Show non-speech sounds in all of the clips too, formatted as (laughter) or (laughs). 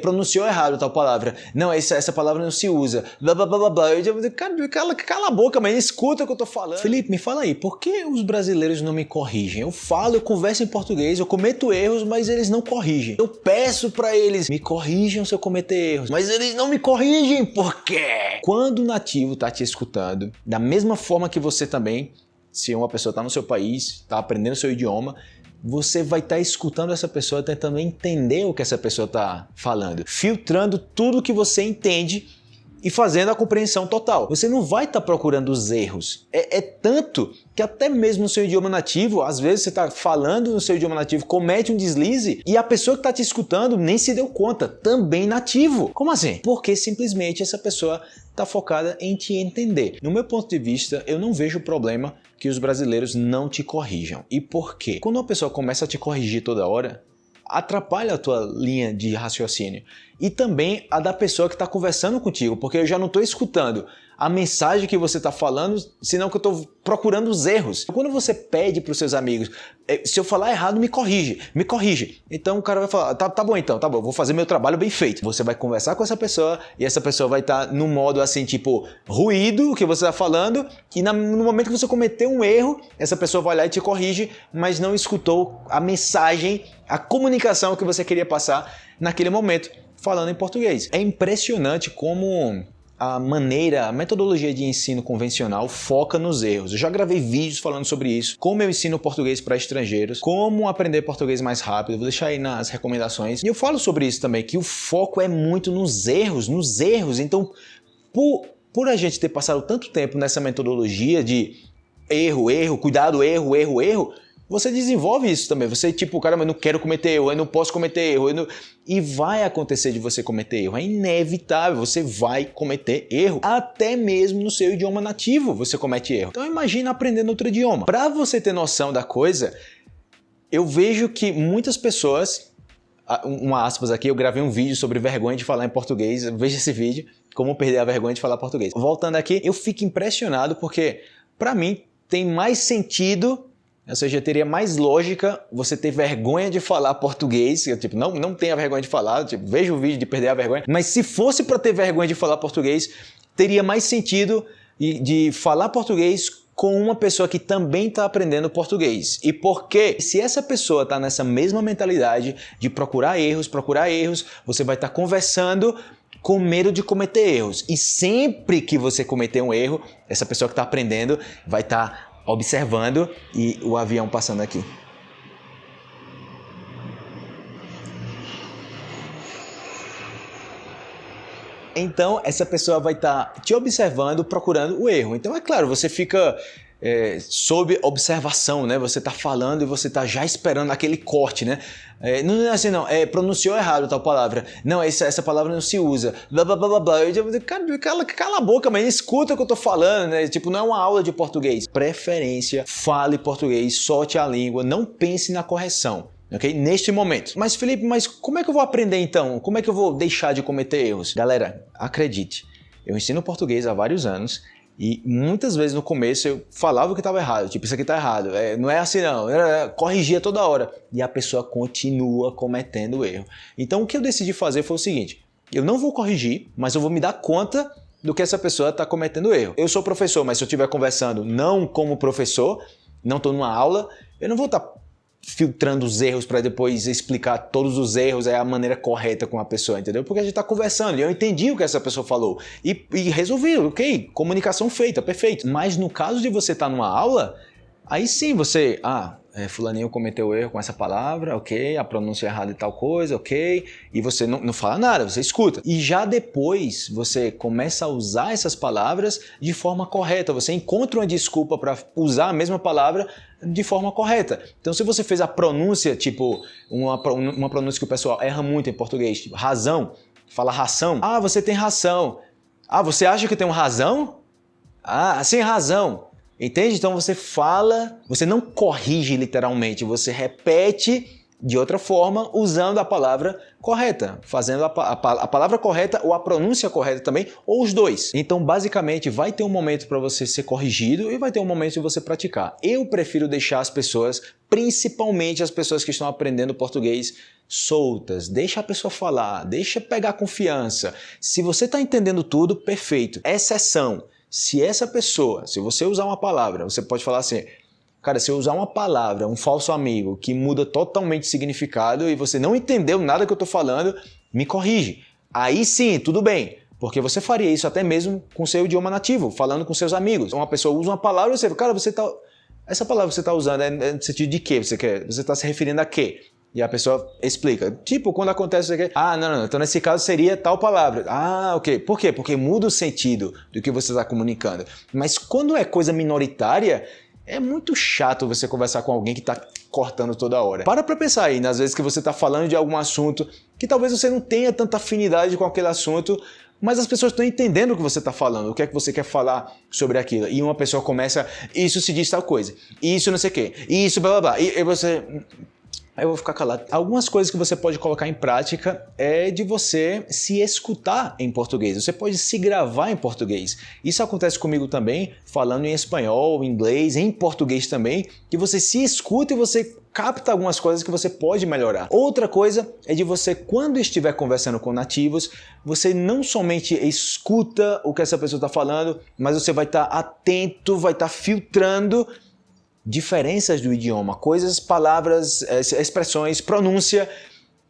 pronunciou errado tal palavra. Não, essa, essa palavra não se usa. Blá blá blá blá. Eu digo, cara, cala, cala a boca, mas escuta o que eu tô falando. Felipe, me fala aí, por que os brasileiros não me corrigem? Eu falo, eu converso em português, eu cometo erros, mas eles não corrigem. Eu peço para eles, me corrijam se eu cometer erros, mas eles não me corrigem, por quê? Quando o nativo tá te escutando, da mesma forma que você também, se uma pessoa tá no seu país, tá aprendendo seu idioma, você vai estar tá escutando essa pessoa, tentando entender o que essa pessoa está falando, filtrando tudo que você entende e fazendo a compreensão total. Você não vai estar tá procurando os erros. É, é, tanto que até mesmo no seu idioma nativo, às vezes você está falando no seu idioma nativo, comete um deslize e a pessoa que está te escutando nem se deu conta, também nativo. Como assim? Porque simplesmente essa pessoa está focada em te entender. No meu ponto de vista, eu não vejo problema que os brasileiros não te corrijam. E por quê? Quando uma pessoa começa a te corrigir toda hora, atrapalha a tua linha de raciocínio e também a da pessoa que está conversando contigo, porque eu já não estou escutando a mensagem que você está falando, senão que eu estou procurando os erros. Quando você pede para os seus amigos, é, se eu falar errado, me corrige, me corrige. Então o cara vai falar, tá, tá bom então, tá bom, vou fazer meu trabalho bem feito. Você vai conversar com essa pessoa e essa pessoa vai estar tá no modo assim, tipo, ruído que você está falando e no momento que você cometer um erro, essa pessoa vai lá e te corrige, mas não escutou a mensagem, a comunicação que você queria passar naquele momento falando em português. É impressionante como a maneira, a metodologia de ensino convencional foca nos erros. Eu já gravei vídeos falando sobre isso, como eu ensino português para estrangeiros, como aprender português mais rápido, vou deixar aí nas recomendações. E eu falo sobre isso também, que o foco é muito nos erros, nos erros. Então, por, por a gente ter passado tanto tempo nessa metodologia de erro, erro, cuidado, erro, erro, erro, você desenvolve isso também. Você, tipo, cara, mas não quero cometer erro, eu não posso cometer erro. Não... E vai acontecer de você cometer erro. É inevitável, você vai cometer erro. Até mesmo no seu idioma nativo você comete erro. Então imagina aprendendo outro idioma. Para você ter noção da coisa, eu vejo que muitas pessoas, uma aspas aqui, eu gravei um vídeo sobre vergonha de falar em português, veja esse vídeo, como perder a vergonha de falar português. Voltando aqui, eu fico impressionado porque, para mim, tem mais sentido ou seja, teria mais lógica você ter vergonha de falar português, tipo, não, não tenha vergonha de falar, tipo, veja o vídeo de perder a vergonha, mas se fosse para ter vergonha de falar português, teria mais sentido de falar português com uma pessoa que também está aprendendo português. E por quê? Se essa pessoa está nessa mesma mentalidade de procurar erros, procurar erros, você vai estar tá conversando com medo de cometer erros. E sempre que você cometer um erro, essa pessoa que está aprendendo vai estar tá observando e o avião passando aqui. Então, essa pessoa vai estar tá te observando, procurando o erro. Então, é claro, você fica é, sob observação, né? Você está falando e você está já esperando aquele corte, né? É, não é assim, não. É, pronunciou errado tal palavra. Não, essa, essa palavra não se usa. Blá, blá, blá, blá. Eu cara, cala, cala a boca, mas escuta o que eu tô falando, né? Tipo, não é uma aula de português. Preferência, fale português, solte a língua, não pense na correção. Ok? Neste momento. Mas Felipe, mas como é que eu vou aprender então? Como é que eu vou deixar de cometer erros? Galera, acredite, eu ensino português há vários anos e muitas vezes no começo eu falava que estava errado, tipo, isso aqui está errado, é, não é assim não, eu corrigia toda hora. E a pessoa continua cometendo erro. Então o que eu decidi fazer foi o seguinte, eu não vou corrigir, mas eu vou me dar conta do que essa pessoa está cometendo erro. Eu sou professor, mas se eu estiver conversando não como professor, não estou numa aula, eu não vou estar tá filtrando os erros para depois explicar todos os erros é a maneira correta com a pessoa, entendeu? Porque a gente está conversando e eu entendi o que essa pessoa falou e, e resolvi, ok, comunicação feita, perfeito. Mas no caso de você estar tá numa aula, aí sim você, ah, é, fulaninho cometeu erro com essa palavra, ok, a pronúncia é errada e tal coisa, ok, e você não, não fala nada, você escuta. E já depois você começa a usar essas palavras de forma correta, você encontra uma desculpa para usar a mesma palavra de forma correta. Então se você fez a pronúncia, tipo, uma, uma pronúncia que o pessoal erra muito em português, tipo, razão, fala ração, ah, você tem ração, ah, você acha que tem um razão? Ah, sem razão. Entende? Então você fala, você não corrige literalmente, você repete de outra forma usando a palavra correta, fazendo a, a, a, palavra correta ou a pronúncia correta também, ou os dois. Então, basicamente, vai ter um momento para você ser corrigido e vai ter um momento de você praticar. Eu prefiro deixar as pessoas, principalmente as pessoas que estão aprendendo português, soltas, deixa a pessoa falar, deixa pegar confiança. Se você está entendendo tudo, perfeito. Exceção, se essa pessoa, se você usar uma palavra, você pode falar assim, cara, se eu usar uma palavra, um falso amigo, que muda totalmente o significado e você não entendeu nada que eu estou falando, me corrige. Aí sim, tudo bem. Porque você faria isso até mesmo com seu idioma nativo, falando com seus amigos. Uma pessoa usa uma palavra e você, cara, você está essa palavra que você está usando é no sentido de quê? Você quer? Você está se referindo a quê? E a pessoa explica. Tipo, quando acontece isso aqui, ah, não, não, então nesse caso seria tal palavra. Ah, ok. Por quê? Porque muda o sentido do que você está comunicando. Mas quando é coisa minoritária, é muito chato você conversar com alguém que está cortando toda hora. Para pra pensar aí, nas vezes que você está falando de algum assunto que talvez você não tenha tanta afinidade com aquele assunto, mas as pessoas estão entendendo o que você está falando, o que é que você quer falar sobre aquilo. E uma pessoa começa, isso se diz tal coisa, isso não sei o quê, isso blá blá blá. E, e você, Aí eu vou ficar calado. Algumas coisas que você pode colocar em prática é de você se escutar em português. Você pode se gravar em português. Isso acontece comigo também, falando em espanhol, inglês, em português também, que você se escuta e você capta algumas coisas que você pode melhorar. Outra coisa é de você, quando estiver conversando com nativos, você não somente escuta o que essa pessoa está falando, mas você vai estar tá atento, vai estar tá filtrando diferenças do idioma, coisas, palavras, eh, expressões, pronúncia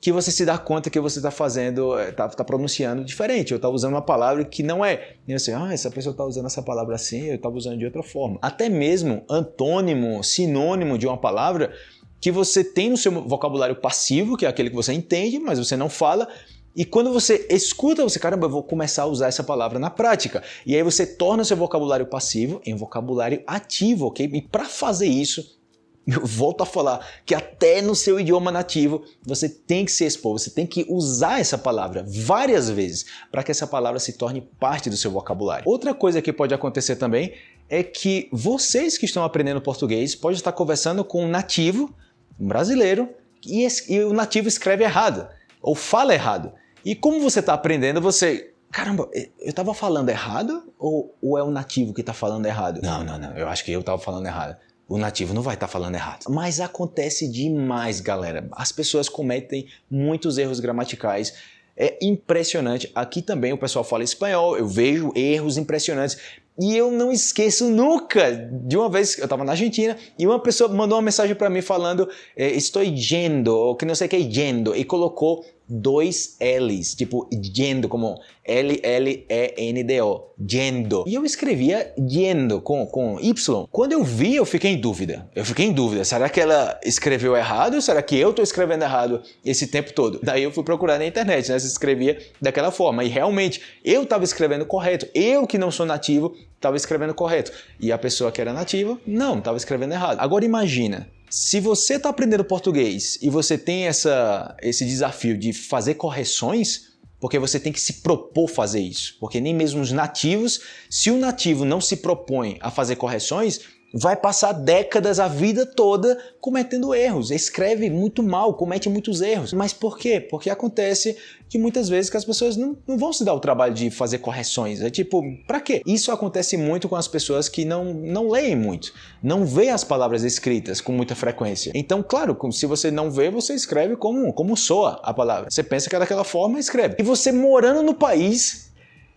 que você se dá conta que você está fazendo, está eh, tá pronunciando diferente, ou está usando uma palavra que não é. E você, ah, essa pessoa está usando essa palavra assim, eu estava usando de outra forma. Até mesmo antônimo, sinônimo de uma palavra que você tem no seu vocabulário passivo, que é aquele que você entende, mas você não fala, e quando você escuta, você, caramba, eu vou começar a usar essa palavra na prática. E aí você torna seu vocabulário passivo em vocabulário ativo, ok? E para fazer isso, (laughs) eu volto a falar que até no seu idioma nativo você tem que se expor, você tem que usar essa palavra várias vezes para que essa palavra se torne parte do seu vocabulário. Outra coisa que pode acontecer também é que vocês que estão aprendendo português podem estar conversando com um nativo, um brasileiro, e, e o nativo escreve errado ou fala errado. E como você está aprendendo, você... Caramba, eu estava falando errado ou, ou é o nativo que está falando errado? Não, não, não, eu acho que eu estava falando errado. O nativo não vai estar tá falando errado. Mas acontece demais, galera. As pessoas cometem muitos erros gramaticais. É impressionante. Aqui também o pessoal fala espanhol, eu vejo erros impressionantes. E eu não esqueço nunca de uma vez eu estava na Argentina e uma pessoa mandou uma mensagem para mim falando eh, estou yendo, ou que não sei o que é yendo, e colocou dois L's, tipo yendo, como L-L-E-N-D-O, yendo. E eu escrevia yendo com, com Y. Quando eu vi, eu fiquei em dúvida. Eu fiquei em dúvida, será que ela escreveu errado ou será que eu estou escrevendo errado esse tempo todo? Daí eu fui procurar na internet, né, se escrevia daquela forma. E realmente, eu estava escrevendo correto. Eu que não sou nativo, estava escrevendo correto. E a pessoa que era nativa, não, estava escrevendo errado. Agora imagina, se você está aprendendo português e você tem essa, esse desafio de fazer correções, porque você tem que se propor fazer isso. Porque nem mesmo os nativos, se o nativo não se propõe a fazer correções, vai passar décadas, a vida toda, cometendo erros. Escreve muito mal, comete muitos erros. Mas por quê? Porque acontece que muitas vezes que as pessoas não, não vão se dar o trabalho de fazer correções. É tipo, pra quê? Isso acontece muito com as pessoas que não, não leem muito, não vê as palavras escritas com muita frequência. Então, claro, se você não vê, você escreve como, como soa a palavra. Você pensa que é daquela forma, escreve. E você morando no país,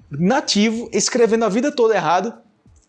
nativo, escrevendo a vida toda errado,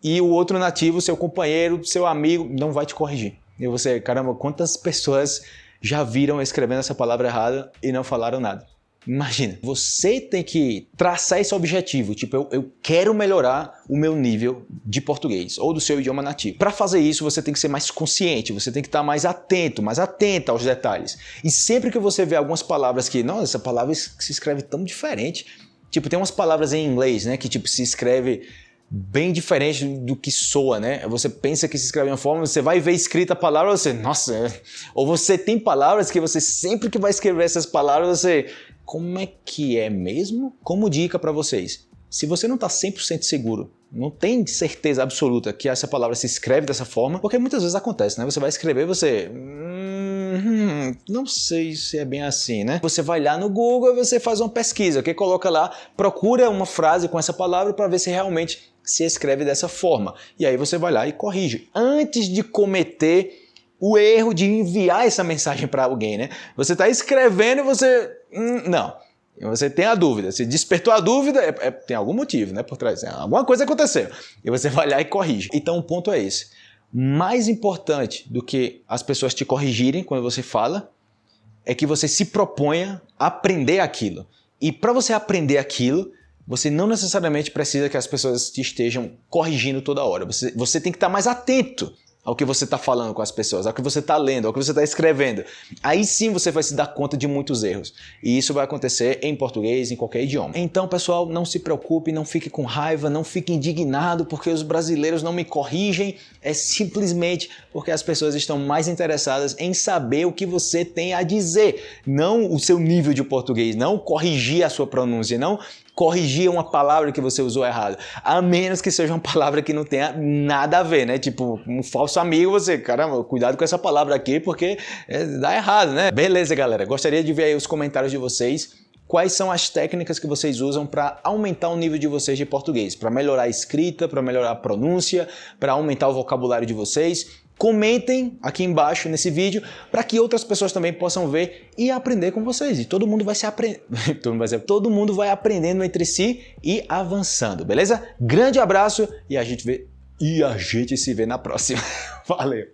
e o outro nativo, seu companheiro, seu amigo, não vai te corrigir. E você, caramba, quantas pessoas já viram escrevendo essa palavra errada e não falaram nada? Imagina, você tem que traçar esse objetivo, tipo, eu, eu quero melhorar o meu nível de português ou do seu idioma nativo. Para fazer isso, você tem que ser mais consciente, você tem que estar mais atento, mais atenta aos detalhes. E sempre que você vê algumas palavras que, nossa, essa palavra se escreve tão diferente, tipo, tem umas palavras em inglês, né, que tipo se escreve bem diferente do que soa, né? Você pensa que se escreve uma forma, você vai ver escrita a palavra, você, nossa, é. ou você tem palavras que você sempre que vai escrever essas palavras, você, como é que é mesmo? Como dica para vocês, se você não está 100% seguro, não tem certeza absoluta que essa palavra se escreve dessa forma, porque muitas vezes acontece, né? Você vai escrever, você... Hum, não sei se é bem assim, né? Você vai lá no Google e você faz uma pesquisa, que coloca lá, procura uma frase com essa palavra para ver se realmente se escreve dessa forma. E aí você vai lá e corrige. Antes de cometer o erro de enviar essa mensagem para alguém, né? Você está escrevendo e você... Hum, não. Você tem a dúvida. Se despertou a dúvida, é, é, tem algum motivo né, por trás. Alguma coisa aconteceu. E você vai lá e corrige. Então o ponto é esse. Mais importante do que as pessoas te corrigirem quando você fala, é que você se proponha a aprender aquilo. E para você aprender aquilo, você não necessariamente precisa que as pessoas te estejam corrigindo toda hora. Você, você tem que estar mais atento ao que você está falando com as pessoas, ao que você está lendo, ao que você está escrevendo. Aí sim você vai se dar conta de muitos erros. E isso vai acontecer em português, em qualquer idioma. Então, pessoal, não se preocupe, não fique com raiva, não fique indignado porque os brasileiros não me corrigem. É simplesmente porque as pessoas estão mais interessadas em saber o que você tem a dizer, não o seu nível de português, não corrigir a sua pronúncia, não corrigir uma palavra que você usou errado. A menos que seja uma palavra que não tenha nada a ver, né? Tipo, um falso amigo, você, caramba, cuidado com essa palavra aqui porque é, dá errado, né? Beleza, galera. Gostaria de ver aí os comentários de vocês. Quais são as técnicas que vocês usam para aumentar o nível de vocês de português? Para melhorar a escrita, para melhorar a pronúncia, para aumentar o vocabulário de vocês? Comentem aqui embaixo nesse vídeo para que outras pessoas também possam ver e aprender com vocês. E todo mundo vai se (laughs) se... todo mundo vai aprendendo entre si e avançando, beleza? Grande abraço e a gente vê e a gente se vê na próxima. (laughs) Valeu.